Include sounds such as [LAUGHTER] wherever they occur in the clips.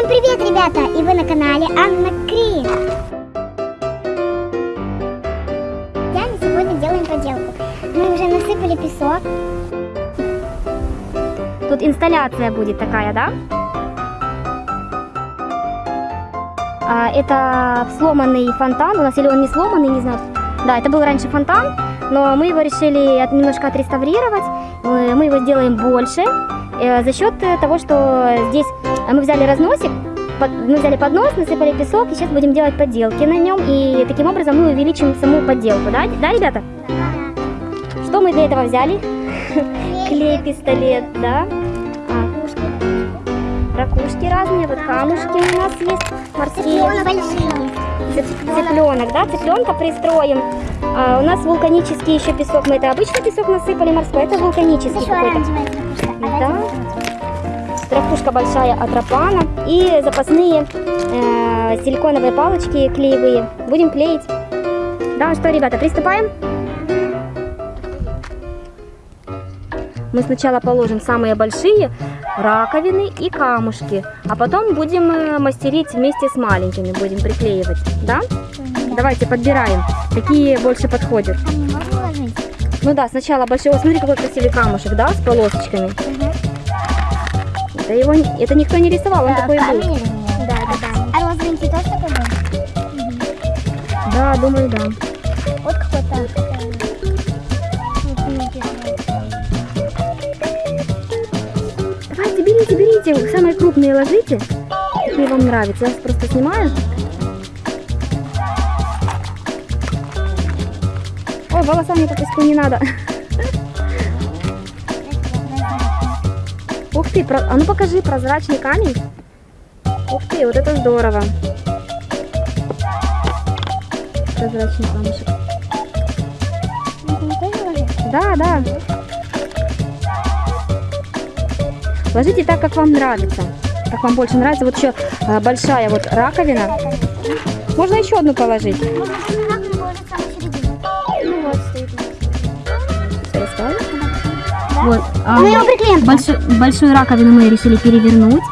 Всем привет, ребята! И вы на канале Анна Кри. Я сегодня делаем поделку. Мы уже насыпали песок. Тут инсталляция будет такая, да? А, это сломанный фонтан у нас, или он не сломанный, не знаю. Да, это был раньше фонтан, но мы его решили от- немножко отреставрировать. Мы мы его сделаем больше э, за счет э, того, что здесь э, мы взяли разносик, мы взяли поднос, насыпали песок, и сейчас будем делать подделки на нем, и таким образом мы увеличим саму подделку, да, да, ребята? Что мы для этого взяли? Клей-пистолет, да? А, ракушки разные, вот камушки у нас есть морские. большие. Цып- Цыпленок, да, цыпленка пристроим. А, у нас вулканический еще песок, мы это обычный песок насыпали морской, это вулканический какой-то. оранжевая ракушка. Да. Ракушка большая от рапана и запасные э, силиконовые палочки клеевые. Будем клеить. Да, что, ребята, приступаем? Мы сначала положим самые большие раковины и камушки, а потом будем э, мастерить вместе с маленькими, будем приклеивать, да? Давайте подбираем, какие больше подходят. А? Ну да, сначала большой. О, смотри, какой красивый камушек, да, с полосочками. Это его, это никто не рисовал, он такой был. Да, да, да. А розовенький тоже такой был? Да, думаю, да. Берите, самые крупные ложите, какие вам нравятся. Я просто снимаю. Ой, волосами по песку не надо. Ух ты, про- а ну покажи прозрачный камень. Ух ты, вот это здорово. Прозрачный камушек. Ложить? Да, да. Ложите так, как вам нравится. Как вам больше нравится. Вот еще а, большая вот раковина. Можно еще одну положить. Вот, а, Мы его приклеим. большую, большую раковину мы решили перевернуть.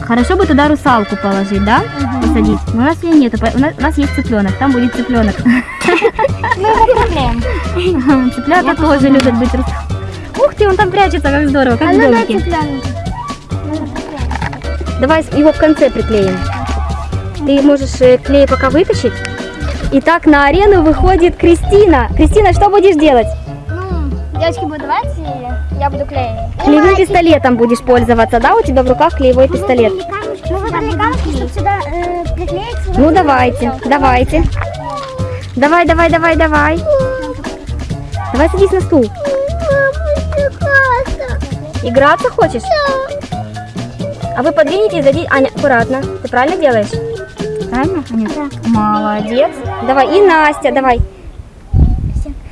Хорошо бы туда русалку положить, да? Посадить. Но у нас ее нету. У нас, у нас есть цыпленок. Там будет цыпленок. Мы его приклеим. [LAUGHS] Цыплята тоже любят быть русалкой. Ты, он там прячется, как здорово, как А в ну домике. Давай его в конце приклеим. Ты можешь э, клей пока вытащить. Итак, на арену выходит Кристина. Кристина, что будешь делать? Ну, девочки будут давать, и я буду клеить. Клеевым пистолетом будешь пользоваться, да? У тебя в руках клеевой пистолет. Мы выбрали камушки, чтобы сюда э, приклеить. Ну давайте, давайте. Давай, давай, давай, давай. Давай садись на стул. Играться хочешь? А вы подвинете и сдадите... Аня, аккуратно. Ты правильно делаешь? Правильно, Аня? Молодец. Давай, и Настя, давай.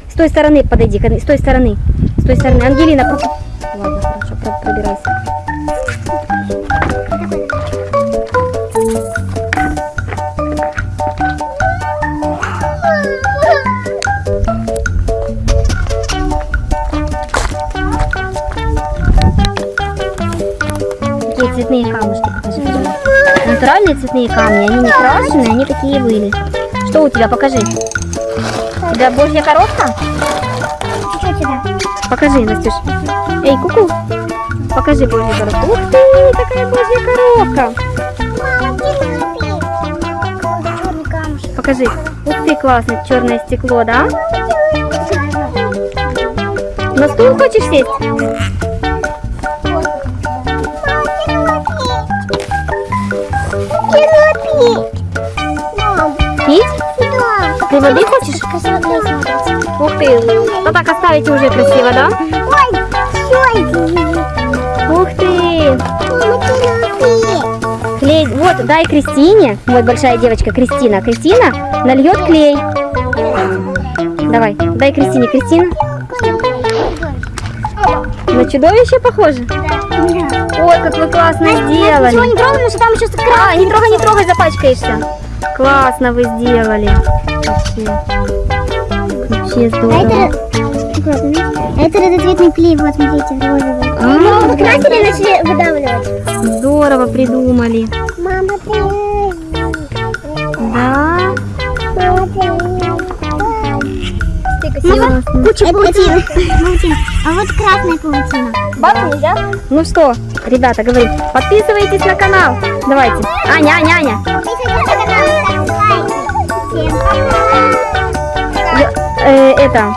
С той стороны подойди, с той стороны. С той стороны. Ангелина, про- Ладно, хорошо, про- пробирайся. Цветные камушки покажи. пожалуйста. Натуральные цветные камни, они не крашеные, они такие были. Что у тебя, покажи. У тебя божья коровка? Чуть-чуть сюда. Покажи, Настюш. Эй, куку. Покажи божью коровку. Ух ты, какая божья коровка. Камушек. Покажи. Ух ты, классно, черное стекло, да? На стул хочешь сесть? Ты воды хочешь? Ух ты. Ну так оставите уже красиво, да? Ух ты. Клей. Вот, дай Кристине. Вот большая девочка Кристина. Кристина нальет клей. Давай, дай Кристине. Кристина. На чудовище похоже? Ой, как вы классно Ничего сделали. не трогаем, потому что там еще А, не трогай, не трогай, запачкаешься. Классно вы сделали. Вообще. Вообще А здорово. это, это разноцветный клей, вот смотрите, розовый. А, Красили и начали выдавливать. Здорово. здорово придумали. Мама, ты... Да. Мама, ты... Куча паутины. Паутина. А вот красная паутина. Бабу нельзя? Ну что, ребята, говорим, подписывайтесь на канал. Давайте. Аня, Аня, Аня. Подписывайтесь на канал, ставьте лайки. Всем пока. Э, это,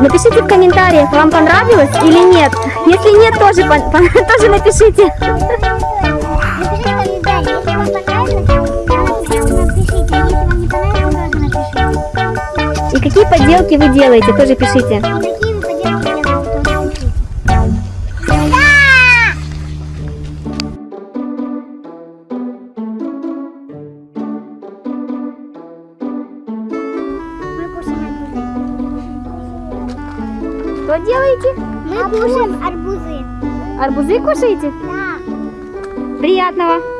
напишите в комментариях, вам понравилось или нет. Если нет, тоже, не [LAUGHS] понравилось, тоже напишите. И какие поделки вы делаете, тоже пишите. Что делаете? Мы кушаем арбузы. Арбузы кушаете? Да. Приятного.